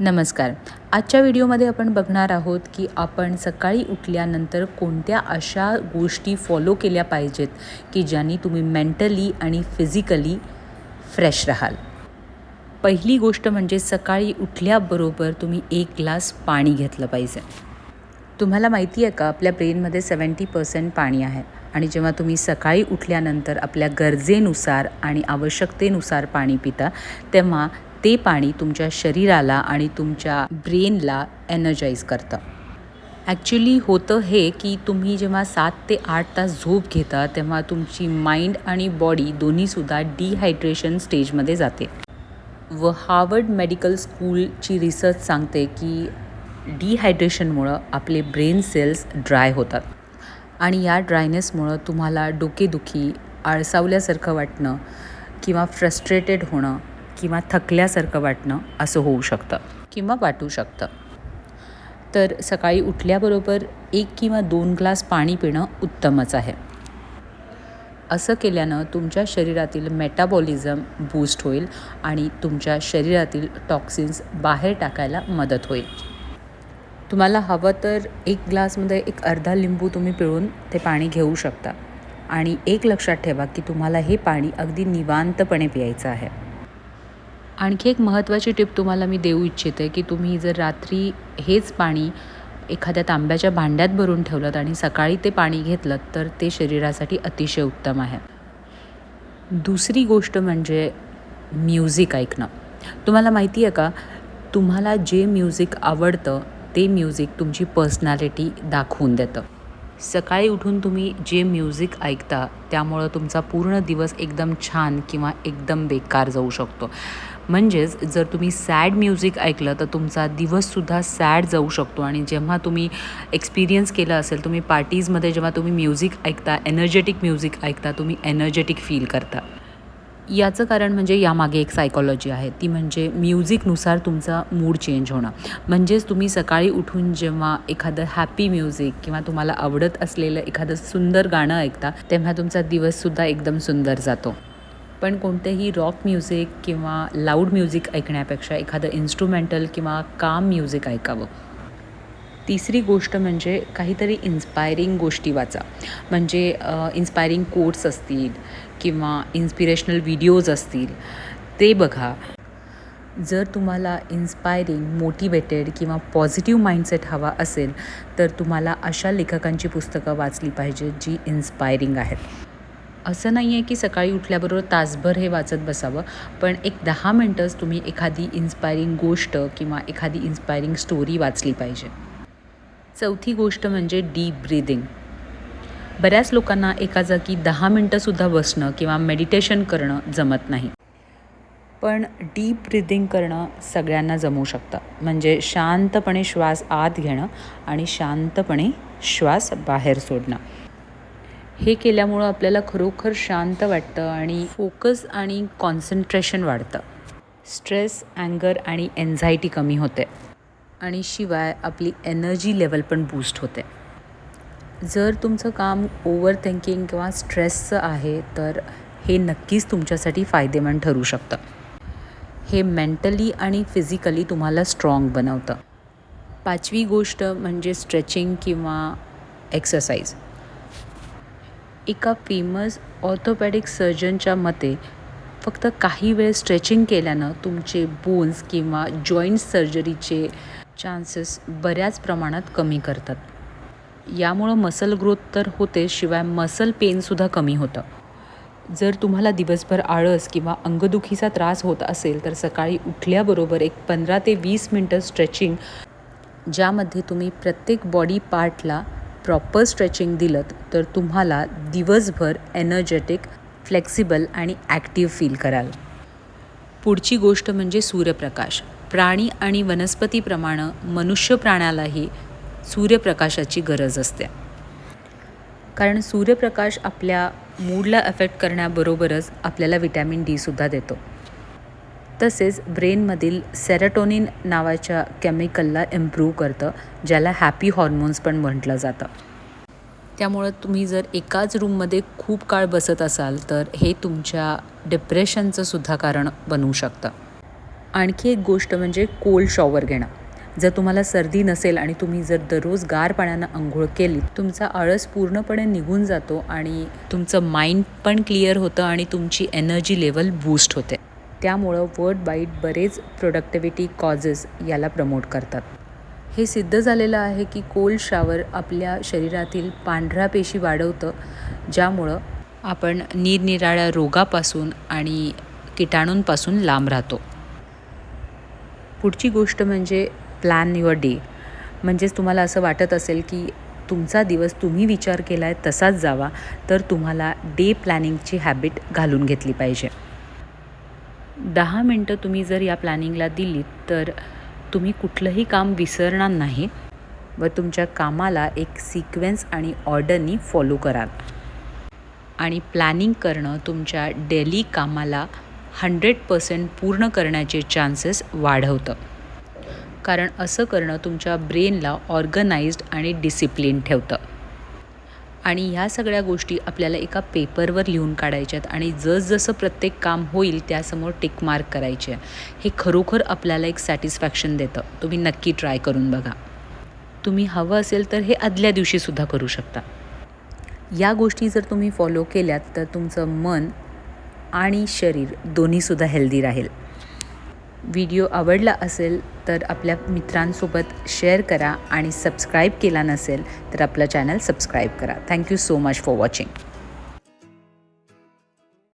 नमस्कार. आजच्या व्हिडिओमध्ये आपण बघणार आहोत की आपण सकाळी उठल्यानंतर कोणत्या अशा गोष्टी फॉलो केल्या पाहिजेत की ज्यांनी तुम्ही मेंटली आणि फिजिकली फ्रेश राहाल. पहिली गोष्ट म्हणजे सकाळी उठल्याबरोबर तुम्ही एक ग्लास पाणी घेतलं पाहिजे. तुम्हाला माहिती आहे का आपल्या ब्रेनमध्ये सेवन्टी पर्सेंट पाणी आहे आणि जेव्हा तुम्ही सकाळी उठल्यानंतर आपल्या गरजेनुसार आणि आवश्यकतेनुसार पाणी पिता तेव्हा ते पाणी तुमच्या शरीराला आणि तुमच्या ब्रेनला एनर्जाईज करतं. ॲक्च्युली होतं हे की तुम्ही जेव्हा सात ते आठ तास झोप घेता तेव्हा तुमची माइंड आणि बॉडी दोन्हीसुद्धा डिहायड्रेशन स्टेजमध्ये जाते. व हार्वर्ड मेडिकल स्कूलची रिसर्च सांगते की डिहायड्रेशनमुळं आपले ब्रेन सेल्स ड्राय होतात. आणि या ड्रायनेसमुळं तुम्हाला डोकेदुखी आळसावल्यासारखं वाटणं किंवा फ्रस्ट्रेटेड होणं किंवा थकल्यासारखं वाटणं असं होऊ शकतं किंवा वाटू शकतं. तर सकाळी उठल्याबरोबर एक किंवा दोन ग्लास पाणी पिणं उत्तमच आहे. असं केल्यानं तुमच्या शरीरातील मेटाबॉलिझम बूस्ट होईल आणि तुमच्या शरीरातील टॉक्सिन्स बाहेर टाकायला मदत होईल. तुम्हाला हवं तर एक ग्लासमध्ये एक अर्धा लिंबू तुम्ही पिळून ते पाणी घेऊ शकता आणि एक लक्षात ठेवा की तुम्हाला हे पाणी अगदी निवांतपणे प्यायचं आहे. आणखी एक महत्त्वाची टिप तुम्हाला मी देऊ इच्छिते की तुम्ही जर रात्री हेच पाणी एखाद्या तांब्याच्या भांड्यात भरून ठेवलं आणि सकाळी ते पाणी घेतलं तर ते शरीरासाठी अतिशय उत्तम आहे. दुसरी गोष्ट म्हणजे म्युझिक ऐकणं. तुम्हाला माहिती आहे का? तुम्हाला जे म्युझिक आवडतं ते म्युझिक तुमची पर्सनॅलिटी दाखवून देतं. सकाळी उठून तुम्ही जे म्युझिक ऐकता त्यामुळं तुमचा पूर्ण दिवस एकदम छान किंवा एकदम बेकार जाऊ शकतो. म्हणजेच जर तुम्ही सॅड म्युझिक ऐकलं तर तुमचा दिवससुद्धा सॅड जाऊ शकतो. आणि जेव्हा तुम्ही एक्सपिरियन्स केलं असेल तुम्ही पार्टीजमध्ये जेव्हा तुम्ही म्युझिक ऐकता एनर्जेटिक म्युझिक ऐकता तुम्ही एनर्जेटिक फील करता. याचं कारण म्हणजे यामागे एक सायकॉलॉजी आहे. ती म्हणजे म्युझिकनुसार तुमचा मूड चेंज होणं. म्हणजेच तुम्ही सकाळी उठून जेव्हा एखादं हॅपी म्युझिक किंवा तुम्हाला आवडत असलेलं एखादं सुंदर गाणं ऐकता तेव्हा तुमचा दिवससुद्धा एकदम सुंदर जातो. पण कोणतेही रॉक म्युझिक किंवा लाऊड म्युझिक ऐकण्यापेक्षा एखादं इन्स्ट्रुमेंटल किंवा काम म्युझिक ऐकावं. तिसरी गोष्ट म्हणजे काहीतरी इन्स्पायरिंग गोष्टी वाचा. म्हणजे इन्स्पायरिंग कोट्स असतील किंवा इन्स्पिरेशनल व्हिडिओज असतील ते बघा. जर तुम्हाला इन्स्पायरिंग मोटिवेटेड किंवा पॉझिटिव्ह माइंडसेट हवा असेल तर तुम्हाला अशा लेखकांची पुस्तकं वाचली पाहिजेत जी इन्स्पायरिंग आहेत. असं नाही आहे की सकाळी उठल्याबरोबर तासभर हे वाचत बसावं पण एक दहा मिनटंच तुम्ही एखादी इन्स्पायरिंग गोष्ट किंवा एखादी इन्स्पायरिंग स्टोरी वाचली पाहिजे. चौथी गोष्ट म्हणजे डीप ब्रीदिंग बऱ्याच लोकांना एका जागी दहा मिनटंसुद्धा बसणं किंवा मेडिटेशन करणं जमत नाही. पण डीप ब्रिदिंग करणं सगळ्यांना जमू शकतं. म्हणजे शांतपणे श्वास आत घेणं आणि शांतपणे श्वास बाहेर सोडणं. हे केल्यामुळं आपल्याला खरोखर शांत वाटतं आणि फोकस आणि कॉन्सन्ट्रेशन वाढतं. स्ट्रेस अँगर आणि एन्झायटी कमी होते. आणि शिवाय आपली एनर्जी लेवल पण बूस्ट होते. जर तुमचं काम ओव्हर थिंकिंग किंवा स्ट्रेसचं आहे तर हे नक्कीच तुमच्यासाठी फायदेमंद ठरू शकतं. हे मेंटली आणि फिजिकली तुम्हाला स्ट्रॉंग बनवतं. पाचवी गोष्ट म्हणजे स्ट्रेचिंग किंवा एक्सरसाइज एका फेमस ऑर्थोपॅडिक सर्जनच्या मते फक्त काही वेळ स्ट्रेचिंग केल्यानं तुमचे बोन्स किंवा जॉईंट सर्जरीचे चान्सेस बऱ्याच प्रमाणात कमी करतात. यामुळं मसल ग्रोथ तर होते शिवाय मसल पेनसुद्धा कमी होतं. जर तुम्हाला दिवसभर आळस किंवा अंगदुखीचा त्रास होत असेल तर सकाळी उठल्याबरोबर एक पंधरा ते वीस मिनटं स्ट्रेचिंग ज्यामध्ये तुम्ही प्रत्येक बॉडी पार्टला प्रॉपर स्ट्रेचिंग दिलं तर तुम्हाला दिवसभर एनर्जेटिक फ्लेक्सिबल आणि ॲक्टिव्ह फील कराल. पुढची गोष्ट म्हणजे सूर्यप्रकाश. प्राणी आणि वनस्पतीप्रमाणे मनुष्य प्राण्यालाही सूर्यप्रकाशाची गरज असते. कारण सूर्यप्रकाश आपल्या मूडला अफेक्ट करण्याबरोबरच आपल्याला विटॅमिन डीसुद्धा देतो. तसेच ब्रेनमधील सेरेटोनिन नावाच्या केमिकलला इम्प्रूव्ह करतं ज्याला हॅपी हॉर्मोन्स पण म्हटलं जातं. त्यामुळं तुम्ही जर एकाच रूममध्ये खूप काळ बसत असाल तर हे तुमच्या डिप्रेशनचं सुद्धा कारण बनवू शकतं. आणखी एक गोष्ट म्हणजे कोल्ड शॉवर घेणं. जर तुम्हाला सर्दी नसेल आणि तुम्ही जर दररोज गार पाण्यानं अंघोळ केली तुमचा आळस पूर्णपणे निघून जातो आणि तुमचं माइंड पण क्लिअर होतं आणि तुमची एनर्जी लेवल बूस्ट होते. त्यामुळं वर्ड बाईट बरेच प्रोडक्टिव्हिटी कॉजेस याला प्रमोट करतात. हे सिद्ध झालेलं आहे की कोल्ड शावर आपल्या शरीरातील पांढऱ्या पेशी वाढवतं ज्यामुळं आपण निरनिराळ्या रोगापासून आणि किटाणूंपासून लांब राहतो. पुढची गोष्ट म्हणजे प्लॅन युअर डे म्हणजेच तुम्हाला असं वाटत असेल की तुमचा दिवस तुम्ही विचार केला आहे तसाच जावा तर तुम्हाला डे प्लॅनिंगची हॅबिट घालून घेतली पाहिजे. दहा मिनटं तुम्ही जर या प्लॅनिंगला दिलीत तर तुम्ही कुठलंही काम विसरणार नाही व तुमच्या कामाला एक सिक्वेन्स आणि ऑर्डरनी फॉलो कराल. आणि प्लॅनिंग करणं तुमच्या डेली कामाला हंड्रेड पर्सेंट पूर्ण करण्याचे चान्सेस वाढवतं. कारण असं करणं तुमच्या ब्रेनला ऑर्गनाइज्ड आणि डिसिप्लिन ठेवतं. आणि ह्या सगळ्या गोष्टी आपल्याला एका पेपरवर लिहून काढायच्यात आणि जसजसं प्रत्येक काम होईल त्यासमोर टिक मार्क करायचे हे खरोखर आपल्याला एक सॅटिस्फॅक्शन देतं. तुम्ही नक्की ट्राय करून बघा. तुम्ही हवं असेल तर हे आदल्या दिवशीसुद्धा करू शकता. या गोष्टी जर तुम्ही फॉलो केल्यात तर तुमचं मन आणि शरीर दोन्हीसुद्धा हेल्दी राहील. व्हिडिओ आवडला असेल तर आपल्या मित्रांसोबत शेअर करा आणि सबस्क्राईब केला नसेल तर आपलं चॅनल सबस्क्राईब करा. Thank you so much for watching